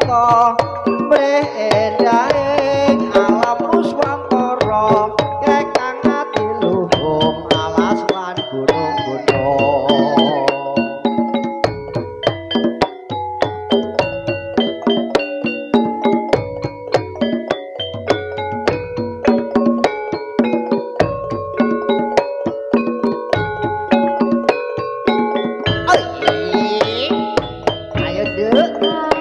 soko bedae alam puswantara kekang ati luhung alas lan Oh, ayo -huh.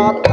talk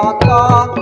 নত